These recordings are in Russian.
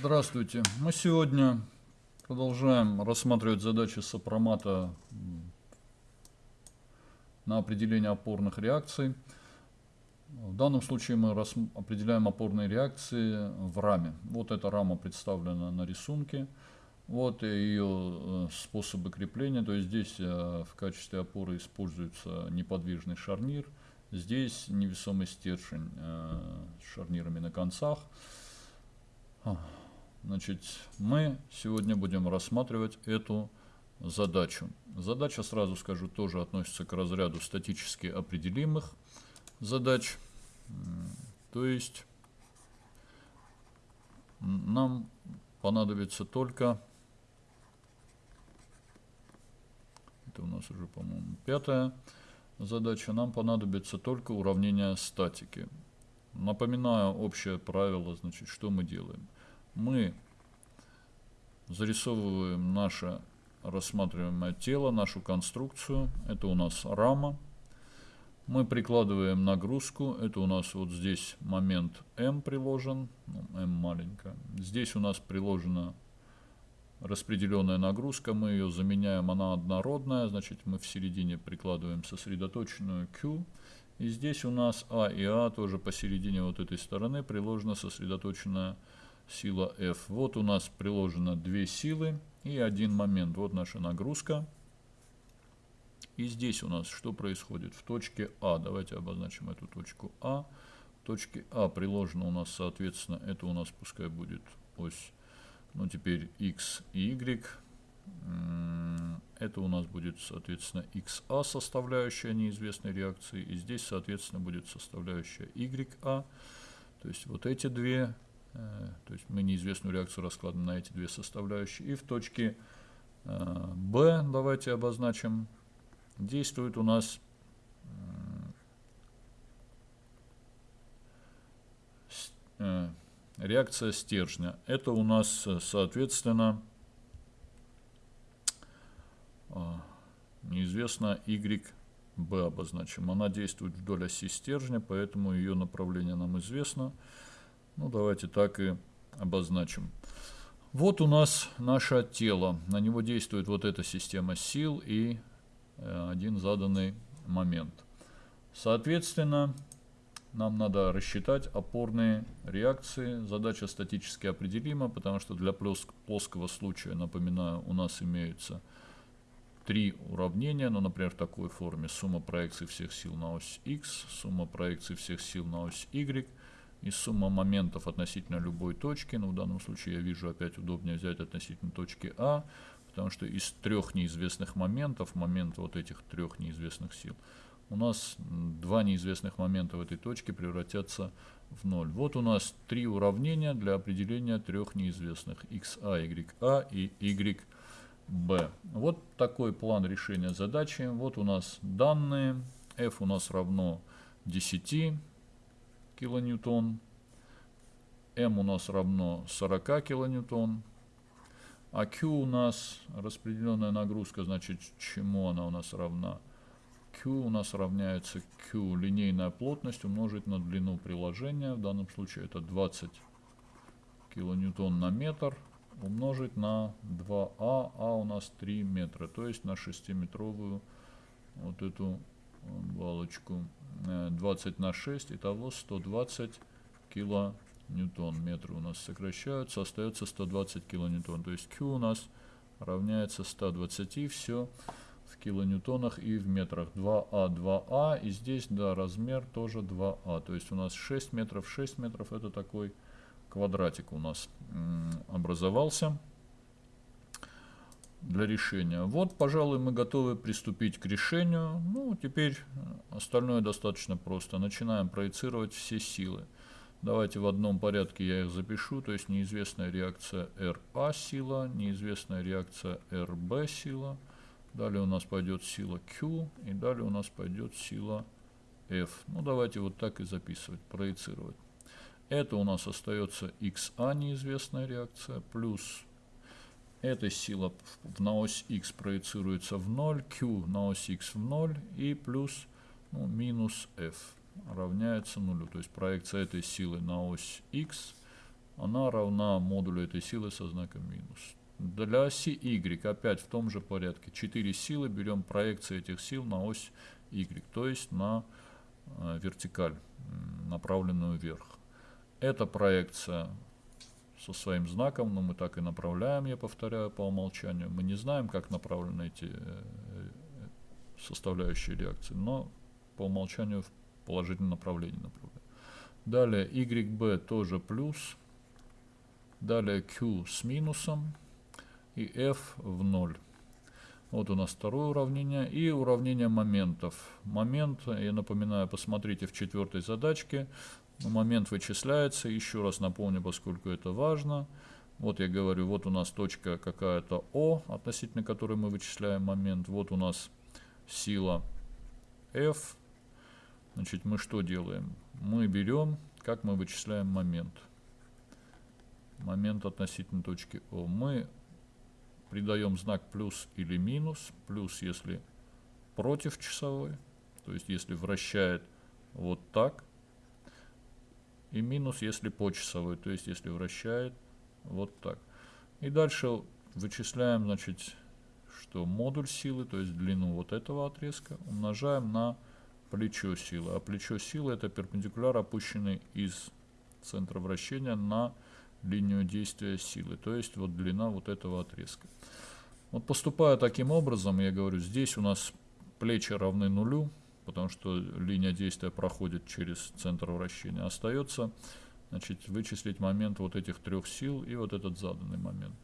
Здравствуйте. Мы сегодня продолжаем рассматривать задачи сопромата на определение опорных реакций. В данном случае мы определяем опорные реакции в раме. Вот эта рама представлена на рисунке. Вот ее э, способы крепления. То есть здесь э, в качестве опоры используется неподвижный шарнир. Здесь невесомый стержень э, с шарнирами на концах. Значит, мы сегодня будем рассматривать эту задачу. Задача, сразу скажу, тоже относится к разряду статически определимых задач. То есть нам понадобится только, это у нас уже, по-моему, пятая задача, нам понадобится только уравнение статики. Напоминаю общее правило, значит, что мы делаем. Мы зарисовываем наше рассматриваемое тело, нашу конструкцию. Это у нас рама. Мы прикладываем нагрузку. Это у нас вот здесь момент М приложен. Ну, М маленькая. Здесь у нас приложена распределенная нагрузка. Мы ее заменяем. Она однородная. Значит, мы в середине прикладываем сосредоточенную Q. И здесь у нас А и А тоже посередине вот этой стороны приложена сосредоточенная сила F. Вот у нас приложено две силы и один момент. Вот наша нагрузка. И здесь у нас что происходит? В точке А, давайте обозначим эту точку А. В точке А приложено у нас, соответственно, это у нас пускай будет ось, ну теперь X и Y. Это у нас будет, соответственно, XA составляющая неизвестной реакции. И здесь, соответственно, будет составляющая YA. То есть вот эти две, то есть мы неизвестную реакцию раскладываем на эти две составляющие. И в точке э, B, давайте обозначим, действует у нас э, реакция стержня. Это у нас, соответственно, неизвестно YB обозначим. Она действует вдоль оси стержня, поэтому ее направление нам известно. Ну, давайте так и обозначим. Вот у нас наше тело. На него действует вот эта система сил и э, один заданный момент. Соответственно, нам надо рассчитать опорные реакции. Задача статически определима, потому что для плоского случая, напоминаю, у нас имеются три уравнения, ну, например, в такой форме. Сумма проекций всех сил на ось x, сумма проекций всех сил на ось y и сумма моментов относительно любой точки. Ну, в данном случае я вижу опять удобнее взять относительно точки А, потому что из трех неизвестных моментов, момент вот этих трех неизвестных сил, у нас два неизвестных момента в этой точке превратятся в ноль. Вот у нас три уравнения для определения трех неизвестных xa, ya и y b. Вот такой план решения задачи. Вот у нас данные. F у нас равно 10 килоньютон. M у нас равно 40 килоньютон. А Q у нас распределенная нагрузка, значит, чему она у нас равна? Q у нас равняется Q линейная плотность умножить на длину приложения. В данном случае это 20 килоньютон на метр умножить на 2а, а у нас 3 метра, то есть на 6-метровую вот эту балочку 20 э, на 6, итого 120 килоньютон. Метры у нас сокращаются, остается 120 килоньютон, то есть Q у нас равняется 120, все в килоньютонах и в метрах. 2А, 2А, и здесь, да, размер тоже 2А, то есть у нас 6 метров, 6 метров, это такой квадратик у нас образовался для решения. Вот, пожалуй, мы готовы приступить к решению. Ну, теперь остальное достаточно просто. Начинаем проецировать все силы. Давайте в одном порядке я их запишу. То есть неизвестная реакция RA сила, неизвестная реакция RB сила. Далее у нас пойдет сила Q, и далее у нас пойдет сила F. Ну, давайте вот так и записывать, проецировать. Это у нас остается XA неизвестная реакция, плюс эта сила на ось X проецируется в 0, Q на ось X в 0 и плюс ну, минус F равняется нулю. То есть проекция этой силы на ось X она равна модулю этой силы со знаком минус. Для оси y опять в том же порядке. 4 силы, берем проекции этих сил на ось y, то есть на э, вертикаль, направленную вверх. Эта проекция со своим знаком, но мы так и направляем, я повторяю, по умолчанию. Мы не знаем, как направлены эти э, э, составляющие реакции, но по умолчанию в положительном направлении направляем. Далее YB тоже плюс. Далее Q с минусом и f в 0. Вот у нас второе уравнение. И уравнение моментов. Момент, я напоминаю, посмотрите в четвертой задачке. Момент вычисляется. Еще раз напомню, поскольку это важно. Вот я говорю, вот у нас точка какая-то О, относительно которой мы вычисляем момент. Вот у нас сила F. Значит, мы что делаем? Мы берем, как мы вычисляем момент. Момент относительно точки О. Мы придаем знак плюс или минус. Плюс, если против часовой, то есть если вращает вот так. И минус, если по часовой, то есть если вращает вот так. И дальше вычисляем, значит, что модуль силы, то есть длину вот этого отрезка, умножаем на плечо силы. А плечо силы это перпендикуляр, опущенный из центра вращения на линию действия силы, то есть вот длина вот этого отрезка. Вот поступая таким образом, я говорю, здесь у нас плечи равны нулю, потому что линия действия проходит через центр вращения. Остается значит, вычислить момент вот этих трех сил и вот этот заданный момент.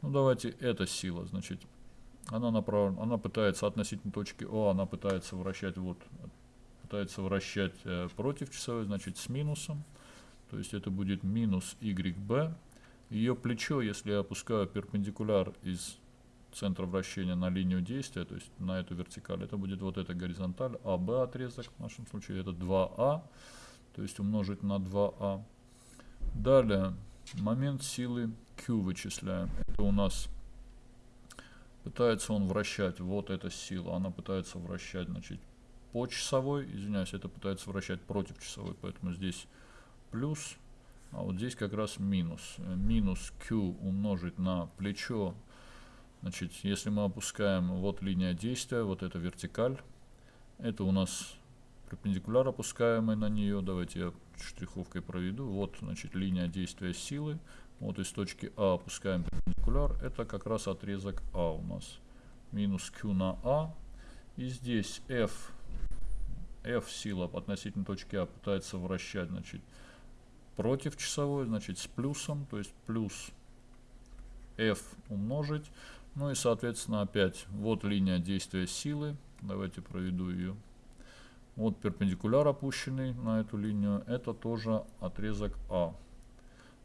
Ну давайте эта сила, значит, она направлена, она пытается относительно точки О, она пытается вращать вот, пытается вращать э, против часовой, значит с минусом. То есть это будет минус YB. Ее плечо, если я опускаю перпендикуляр из центра вращения на линию действия, то есть на эту вертикаль, это будет вот эта горизонталь, АБ отрезок, в нашем случае это 2А, то есть умножить на 2А. Далее, момент силы Q вычисляем. Это у нас пытается он вращать, вот эта сила, она пытается вращать, значит, по часовой, извиняюсь, это пытается вращать против часовой, поэтому здесь плюс, а вот здесь как раз минус. Минус Q умножить на плечо. Значит, если мы опускаем вот линия действия, вот эта вертикаль, это у нас перпендикуляр опускаемый на нее. Давайте я штриховкой проведу. Вот, значит, линия действия силы. Вот из точки А опускаем перпендикуляр. Это как раз отрезок А у нас. Минус Q на А. И здесь F, F сила относительно точки А пытается вращать, значит, против часовой, значит с плюсом, то есть плюс f умножить. Ну и соответственно опять вот линия действия силы. Давайте проведу ее. Вот перпендикуляр опущенный на эту линию. Это тоже отрезок А.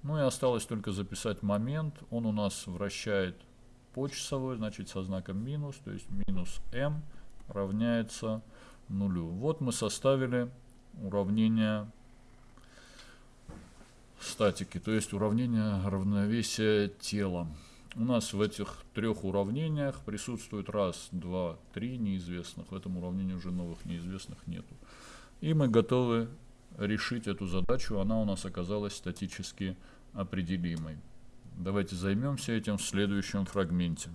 Ну и осталось только записать момент. Он у нас вращает по часовой, значит со знаком минус. То есть минус m равняется нулю. Вот мы составили уравнение статики, то есть уравнение равновесия тела. У нас в этих трех уравнениях присутствует раз, два, три неизвестных. В этом уравнении уже новых неизвестных нету. И мы готовы решить эту задачу. Она у нас оказалась статически определимой. Давайте займемся этим в следующем фрагменте.